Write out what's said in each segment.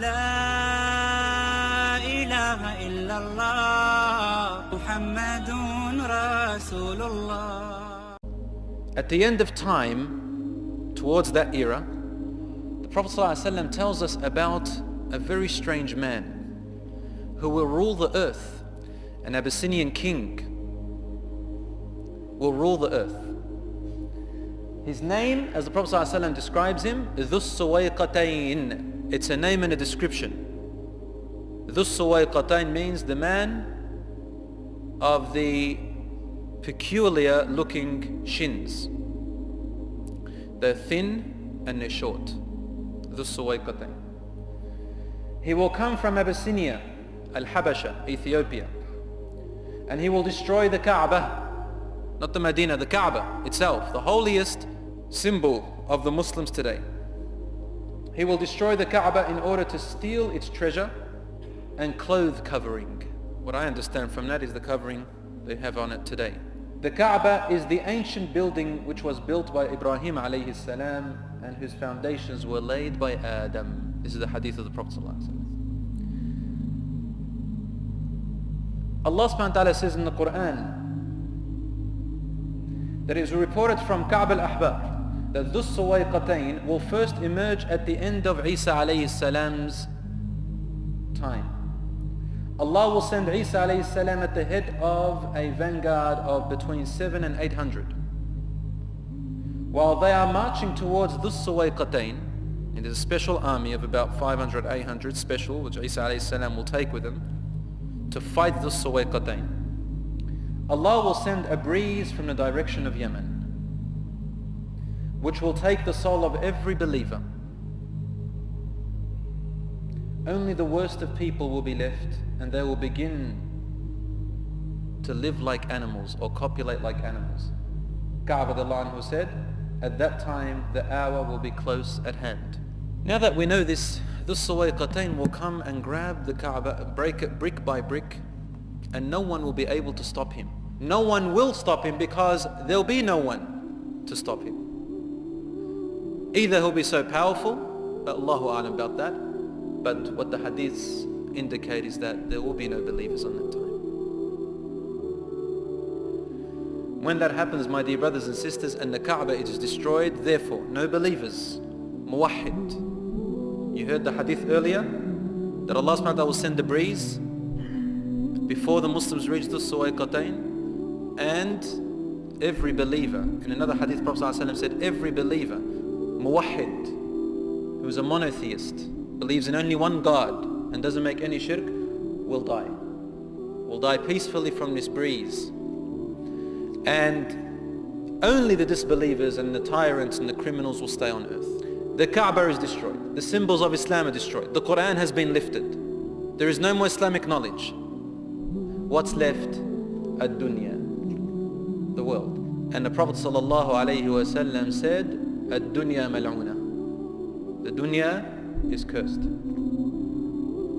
لا إله إلا الله محمد رسول الله At the end of time, towards that era, the Prophet ﷺ tells us about a very strange man who will rule the earth, an Abyssinian king will rule the earth. His name, as the Prophet ﷺ describes him, is Dhus Suwayqatayn. it's a name and a description. Dhus Suwayqatayn means the man of the peculiar looking shins. They're thin and they're short. Dhus Suwayqatayn. He will come from Abyssinia, Al-Habasha, Ethiopia. And he will destroy the Kaaba, not the Medina, the Kaaba itself, the holiest symbol of the Muslims today. He will destroy the Kaaba in order to steal its treasure and clothes covering. What I understand from that is the covering they have on it today. The Kaaba is the ancient building which was built by Ibrahim alayhi salam and whose foundations were laid by Adam. This is the hadith of the Prophet Allah subhanahu wa ta'ala says in the Quran that it is reported from Ka'b al-Ahbar that Dhus Suwayqatayn will first emerge at the end of Isa alayhi salam's time. Allah will send Isa alayhi salam at the head of a vanguard of between 7 and 800. While they are marching towards Dhus Suwayqatayn, and there's a special army of about 500, 800 special, which Isa alayhi salam will take with him, to fight Dhus Suwayqatayn. Allah will send a breeze from the direction of Yemen, which will take the soul of every believer. Only the worst of people will be left and they will begin to live like animals or copulate like animals. Ka'b who said, at that time the hour will be close at hand. Now that we know this, the Suwayqatayn will come and grab the Kaaba, break it brick by brick, and no one will be able to stop him. No one will stop him because there'll be no one to stop him. Either he'll be so powerful, but Allahu Alam about that, but what the hadiths indicate is that there will be no believers on that time. When that happens, my dear brothers and sisters, and the Kaaba it is destroyed, therefore, no believers, muwahid. You heard the hadith earlier, that Allah subhanahu wa ta'ala will send a breeze before the Muslims reach the Suwayqatayn, and every believer, in another hadith Prophet said, every believer, muwahid, who is a monotheist, believes in only one God, and doesn't make any shirk, will die. Will die peacefully from this breeze. And only the disbelievers and the tyrants and the criminals will stay on earth. The Kaaba is destroyed. The symbols of Islam are destroyed. The Quran has been lifted. There is no more Islamic knowledge. What's left? Ad-dunya, the world. And the Prophet ﷺ said, Ad-dunya mal'una. The dunya is cursed.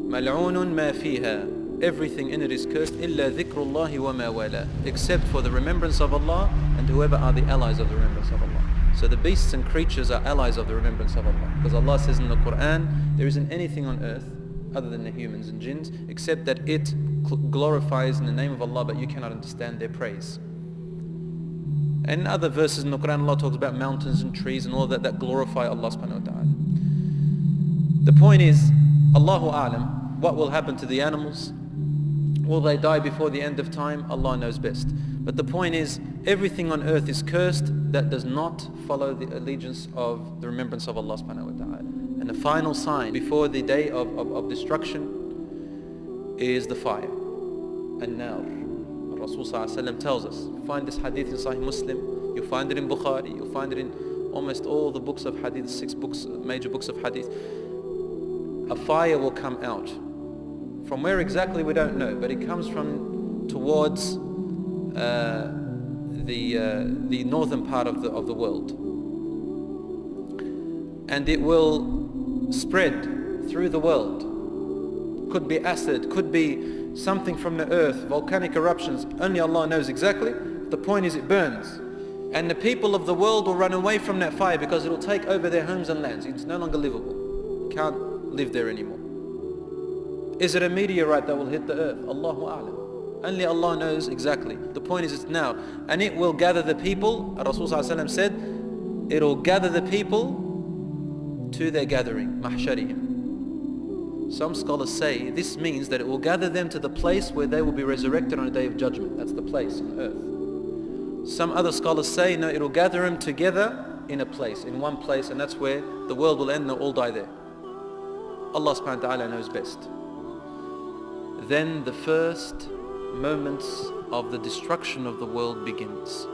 ملعون ما فيها everything in it is cursed إلا ذكر الله وما ولا except for the remembrance of Allah and whoever are the allies of the remembrance of Allah so the beasts and creatures are allies of the remembrance of Allah because Allah says in the Quran there isn't anything on earth other than the humans and jinns except that it glorifies in the name of Allah but you cannot understand their praise and other verses in the Quran Allah talks about mountains and trees and all that that glorify Allah subhanahu wa ta'ala the point is Allahu A'lam what will happen to the animals? Will they die before the end of time? Allah knows best. But the point is, everything on earth is cursed that does not follow the allegiance of the remembrance of Allah subhanahu wa ta'ala. And the final sign before the day of, of, of destruction is the fire. And now, Rasul tells us, you find this hadith in Sahih Muslim, you find it in Bukhari, you find it in almost all the books of hadith, six books, major books of hadith. A fire will come out from where exactly we don't know, but it comes from towards uh, the, uh, the northern part of the, of the world. And it will spread through the world. Could be acid, could be something from the earth, volcanic eruptions, only Allah knows exactly. The point is it burns. And the people of the world will run away from that fire because it will take over their homes and lands. It's no longer livable. Can't live there anymore. Is it a meteorite that will hit the earth? Allahu A'lam. Only Allah knows exactly. The point is it's now. And it will gather the people, Rasulullah said, it will gather the people to their gathering, mahsharihim. Some scholars say this means that it will gather them to the place where they will be resurrected on a day of judgment. That's the place on earth. Some other scholars say no, it will gather them together in a place, in one place, and that's where the world will end and they'll all die there. Allah subhanahu wa ta'ala knows best. Then the first moments of the destruction of the world begins.